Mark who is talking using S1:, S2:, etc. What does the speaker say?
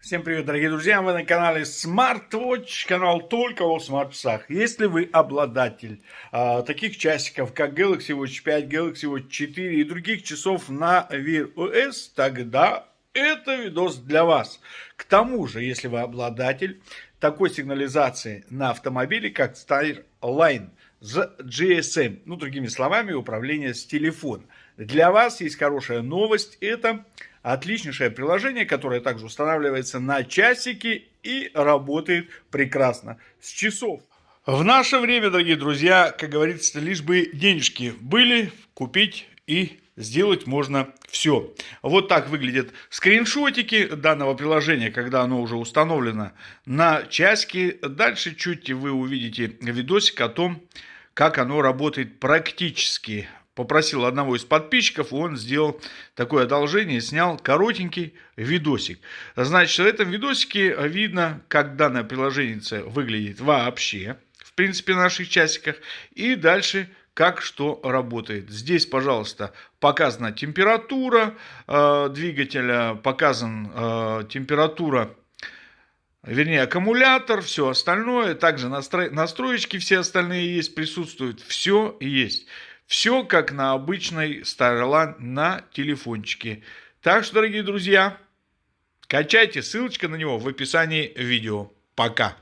S1: Всем привет, дорогие друзья! Вы на канале SmartWatch, канал только о смарт-часах. Если вы обладатель а, таких часиков, как Galaxy Watch 5, Galaxy Watch 4 и других часов на Wear OS, тогда это видос для вас. К тому же, если вы обладатель такой сигнализации на автомобиле, как Starline с GSM, ну, другими словами, управление с телефона. Для вас есть хорошая новость, это Отличнейшее приложение, которое также устанавливается на часики и работает прекрасно с часов. В наше время, дорогие друзья, как говорится, лишь бы денежки были, купить и сделать можно все. Вот так выглядят скриншотики данного приложения, когда оно уже установлено на часики. Дальше чуть вы увидите видосик о том, как оно работает практически попросил одного из подписчиков, он сделал такое одолжение, снял коротенький видосик. Значит, в этом видосике видно, как данное приложение выглядит вообще, в принципе, на наших часиках, и дальше как что работает. Здесь, пожалуйста, показана температура э, двигателя, показан э, температура вернее аккумулятор, все остальное, также настро... настроечки все остальные есть, присутствуют, все есть. Все как на обычной Starline на телефончике. Так что, дорогие друзья, качайте, ссылочка на него в описании видео. Пока!